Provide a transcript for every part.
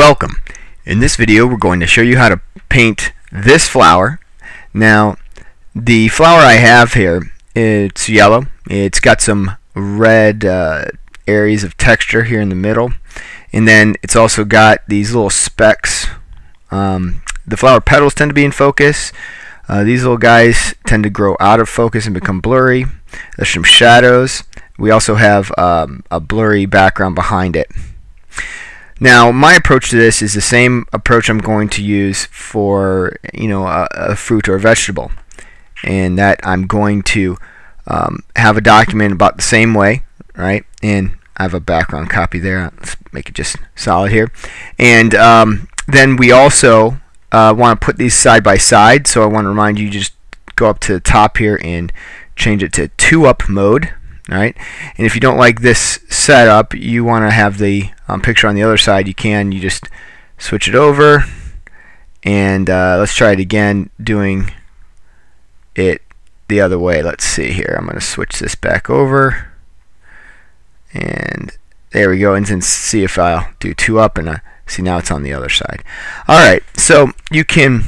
Welcome. In this video we're going to show you how to paint this flower. Now the flower I have here it's yellow. It's got some red uh, areas of texture here in the middle and then it's also got these little specks. Um, the flower petals tend to be in focus. Uh, these little guys tend to grow out of focus and become blurry. There's some shadows. We also have um, a blurry background behind it. Now, my approach to this is the same approach I'm going to use for you know a, a fruit or a vegetable, and that I'm going to um, have a document about the same way, right? And I have a background copy there. Let's make it just solid here, and um, then we also uh, want to put these side by side. So I want to remind you just go up to the top here and change it to two up mode Alright, and if you don't like this setup, you want to have the um, picture on the other side, you can. You just switch it over, and uh, let's try it again, doing it the other way. Let's see here. I'm going to switch this back over, and there we go. And then see if I'll do two up, and see now it's on the other side. Alright, so you can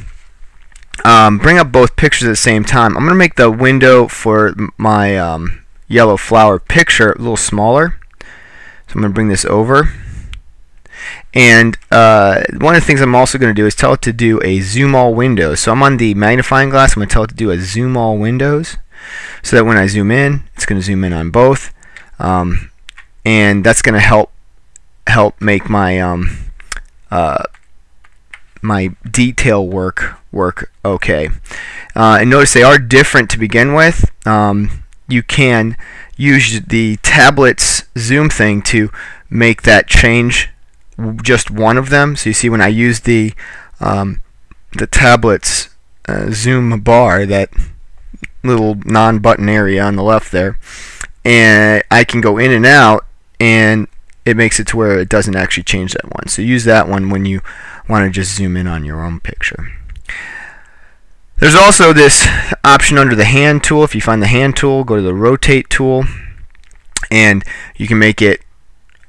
um, bring up both pictures at the same time. I'm going to make the window for my um, yellow flower picture a little smaller. So I'm going to bring this over. And uh, one of the things I'm also going to do is tell it to do a zoom all windows. So I'm on the magnifying glass. I'm going to tell it to do a zoom all windows so that when I zoom in, it's going to zoom in on both. Um, and that's going to help help make my um, uh, my detail work work okay. Uh, and notice they are different to begin with. Um, you can use the tablet's zoom thing to make that change just one of them. So you see when I use the um, the tablet's uh, zoom bar, that little non-button area on the left there, and I can go in and out and it makes it to where it doesn't actually change that one. So use that one when you want to just zoom in on your own picture. There's also this option under the hand tool. If you find the hand tool, go to the rotate tool and you can make it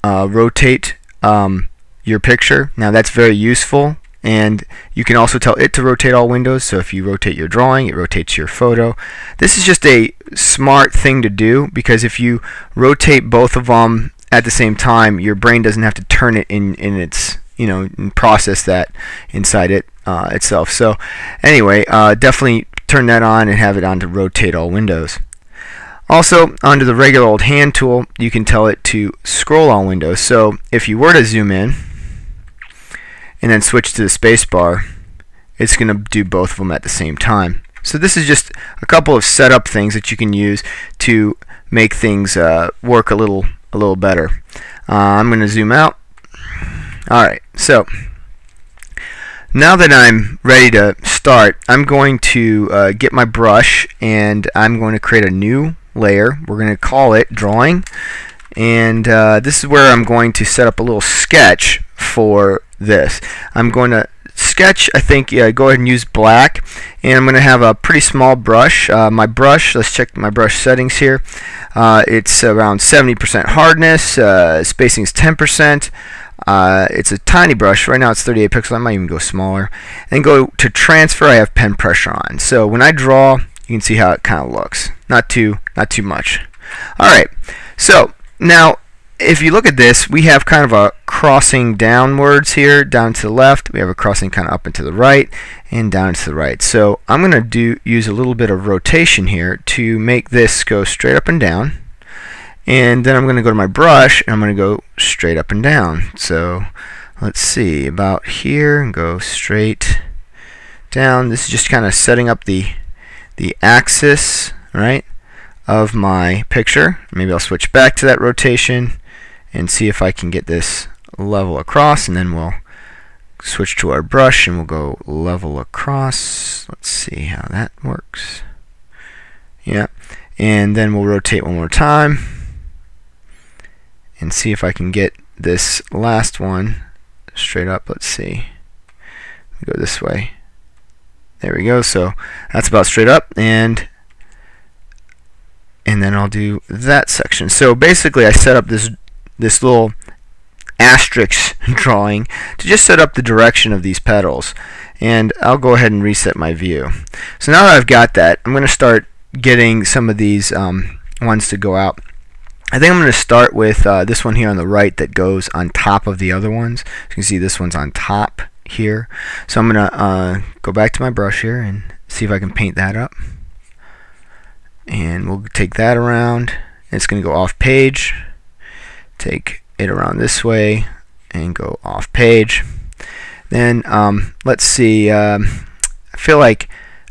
uh, rotate um, your picture. Now that's very useful and you can also tell it to rotate all windows so if you rotate your drawing it rotates your photo this is just a smart thing to do because if you rotate both of them at the same time your brain doesn't have to turn it in in its you know process that inside it uh, itself. So anyway, uh, definitely turn that on and have it on to rotate all windows. Also, under the regular old hand tool, you can tell it to scroll all windows. So if you were to zoom in and then switch to the space bar, it's going to do both of them at the same time. So this is just a couple of setup things that you can use to make things uh, work a little a little better. Uh, I'm going to zoom out. All right, so now that I'm ready to start, I'm going to uh, get my brush and I'm going to create a new layer. We're going to call it drawing. And uh, this is where I'm going to set up a little sketch for this. I'm going to sketch, I think, yeah, go ahead and use black. And I'm going to have a pretty small brush. Uh, my brush, let's check my brush settings here. Uh, it's around 70% hardness, uh, spacing is 10%. Uh, it's a tiny brush. Right now it's 38 pixels. I might even go smaller. And go to transfer. I have pen pressure on. So when I draw, you can see how it kind of looks. Not too, not too much. All right. So now, if you look at this, we have kind of a crossing downwards here, down to the left. We have a crossing kind of up and to the right, and down to the right. So I'm going to do use a little bit of rotation here to make this go straight up and down and then I'm going to go to my brush and I'm going to go straight up and down. So let's see about here and go straight down. This is just kind of setting up the the axis right of my picture. Maybe I'll switch back to that rotation and see if I can get this level across and then we'll switch to our brush and we'll go level across. Let's see how that works. Yeah and then we'll rotate one more time and see if I can get this last one straight up. Let's see. Go this way. There we go. So that's about straight up and and then I'll do that section. So basically I set up this this little asterisk drawing to just set up the direction of these petals. And I'll go ahead and reset my view. So now that I've got that, I'm going to start getting some of these um, ones to go out. I think I'm going to start with uh, this one here on the right that goes on top of the other ones. you can see this one's on top here. So I'm going to uh, go back to my brush here and see if I can paint that up. And we'll take that around. It's going to go off page. Take it around this way and go off page. Then um, let's see. Um, I feel like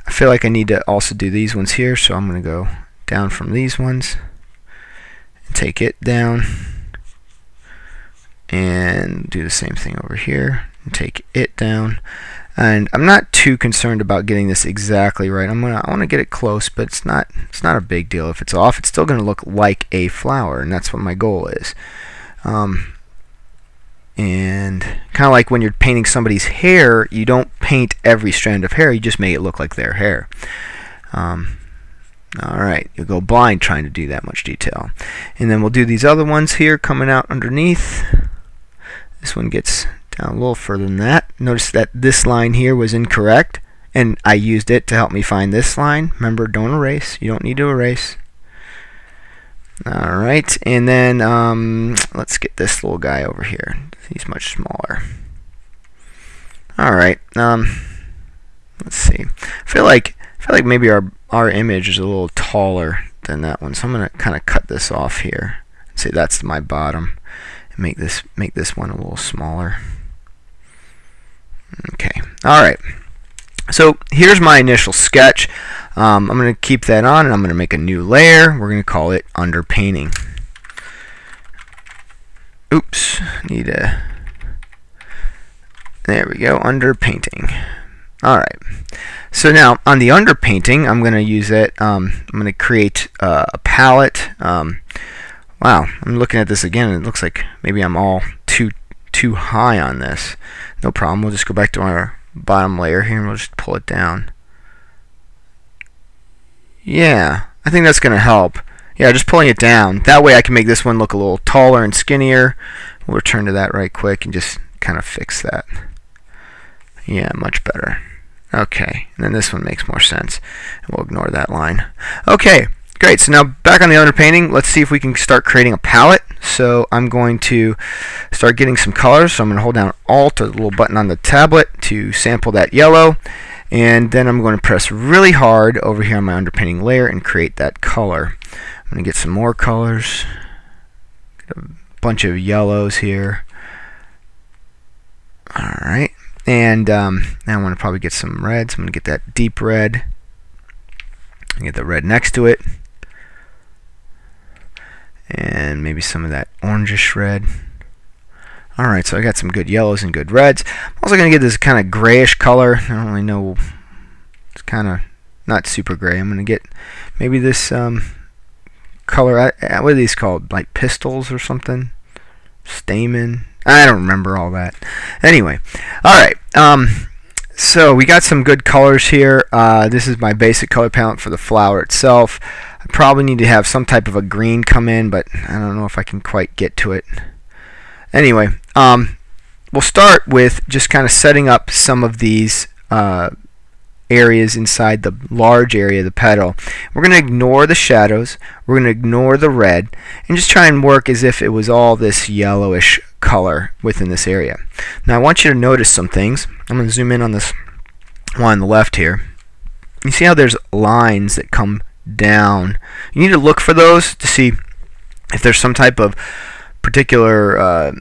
I feel like I need to also do these ones here, so I'm going to go down from these ones take it down and do the same thing over here and take it down. And I'm not too concerned about getting this exactly right. I'm gonna I want to get it close but it's not it's not a big deal. If it's off it's still gonna look like a flower and that's what my goal is. Um, and kind of like when you're painting somebody's hair you don't paint every strand of hair. You just make it look like their hair. Um, alright you'll go blind trying to do that much detail and then we'll do these other ones here coming out underneath this one gets down a little further than that. Notice that this line here was incorrect and I used it to help me find this line. Remember, don't erase. You don't need to erase. Alright, and then um, let's get this little guy over here. He's much smaller. Alright, um, let's see. I feel like I feel like maybe our our image is a little taller than that one, so I'm gonna kind of cut this off here. Say that's my bottom, and make this make this one a little smaller. Okay, all right. So here's my initial sketch. Um, I'm going to keep that on and I'm going to make a new layer. We're going to call it underpainting. Oops, need a, there we go, underpainting. Alright, so now on the underpainting, I'm going to use it, um, I'm going to create uh, a palette. Um, wow, I'm looking at this again and it looks like maybe I'm all too too high on this. No problem. We'll just go back to our bottom layer here and we'll just pull it down. Yeah, I think that's going to help. Yeah, just pulling it down. That way I can make this one look a little taller and skinnier. We'll return to that right quick and just kind of fix that. Yeah, much better. Okay, and then this one makes more sense. We'll ignore that line. Okay, Great, so now back on the underpainting, let's see if we can start creating a palette. So I'm going to start getting some colors. So I'm going to hold down Alt or the little button on the tablet to sample that yellow. And then I'm going to press really hard over here on my underpainting layer and create that color. I'm going to get some more colors. Get a bunch of yellows here. Alright, and um, now I want to probably get some reds. I'm going to get that deep red. Get the red next to it and maybe some of that orangish red. Alright, so I got some good yellows and good reds. I'm also going to get this kind of grayish color. I don't really know. It's kind of not super gray. I'm going to get maybe this um, color. What are these called? Like pistils or something? Stamen? I don't remember all that. Anyway, alright. Um, so we got some good colors here. Uh, this is my basic color palette for the flower itself. I probably need to have some type of a green come in, but I don't know if I can quite get to it. Anyway, um, we'll start with just kind of setting up some of these uh, areas inside the large area of the petal. We're going to ignore the shadows, we're going to ignore the red, and just try and work as if it was all this yellowish color within this area. Now I want you to notice some things. I'm going to zoom in on this one on the left here. You see how there's lines that come down. You need to look for those to see if there's some type of particular uh,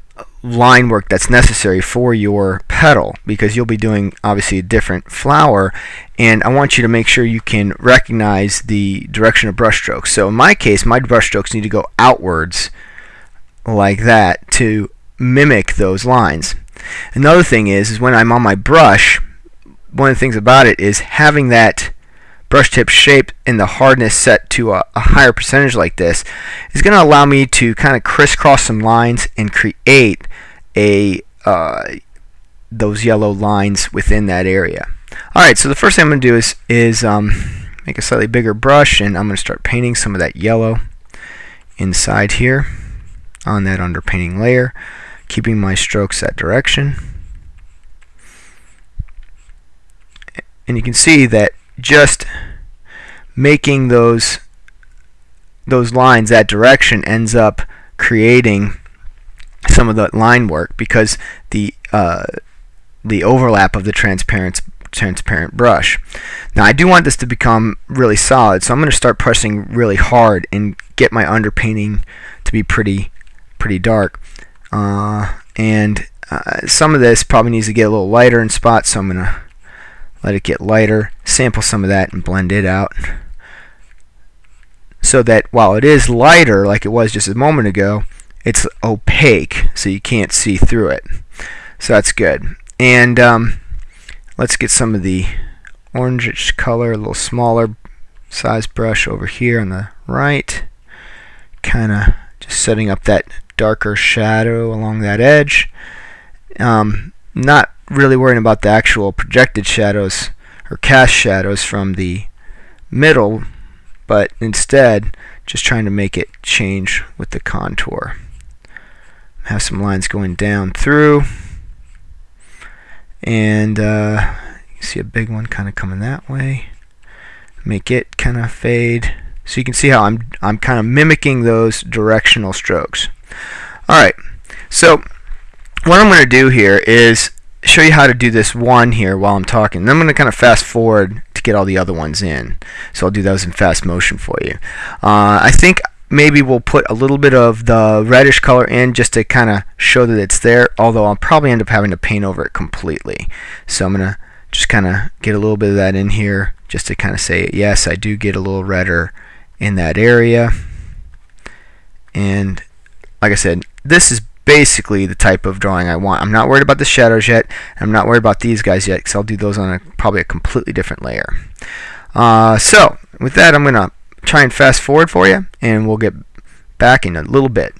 line work that's necessary for your petal because you'll be doing obviously a different flower and I want you to make sure you can recognize the direction of brush strokes. So in my case my brush strokes need to go outwards like that to mimic those lines. Another thing is, is when I'm on my brush one of the things about it is having that brush tip shape and the hardness set to a, a higher percentage like this is going to allow me to kind of crisscross some lines and create a uh, those yellow lines within that area. Alright, so the first thing I'm going to do is, is um, make a slightly bigger brush and I'm going to start painting some of that yellow inside here on that underpainting layer. keeping my strokes that direction. And you can see that just making those those lines that direction ends up creating some of the line work because the uh, the overlap of the transparent transparent brush. Now I do want this to become really solid so I'm going to start pressing really hard and get my underpainting to be pretty pretty dark. Uh, and uh, some of this probably needs to get a little lighter in spots so I'm going to let it get lighter sample some of that and blend it out. So that while it is lighter like it was just a moment ago it's opaque so you can't see through it. So that's good and um, let's get some of the orangish color a little smaller size brush over here on the right. Kind of just setting up that darker shadow along that edge. Um, not really worrying about the actual projected shadows or cast shadows from the middle but instead just trying to make it change with the contour. Have some lines going down through and uh, you see a big one kind of coming that way make it kind of fade so you can see how I'm I'm kind of mimicking those directional strokes alright so what I'm going to do here is show you how to do this one here while I'm talking. Then I'm going to kind of fast forward to get all the other ones in. So I'll do those in fast motion for you. Uh, I think maybe we'll put a little bit of the reddish color in just to kind of show that it's there, although I'll probably end up having to paint over it completely. So I'm going to just kind of get a little bit of that in here just to kind of say, yes, I do get a little redder in that area. And like I said, this is basically the type of drawing I want. I'm not worried about the shadows yet. I'm not worried about these guys yet because I'll do those on a, probably a completely different layer. Uh, so with that, I'm going to try and fast forward for you and we'll get back in a little bit.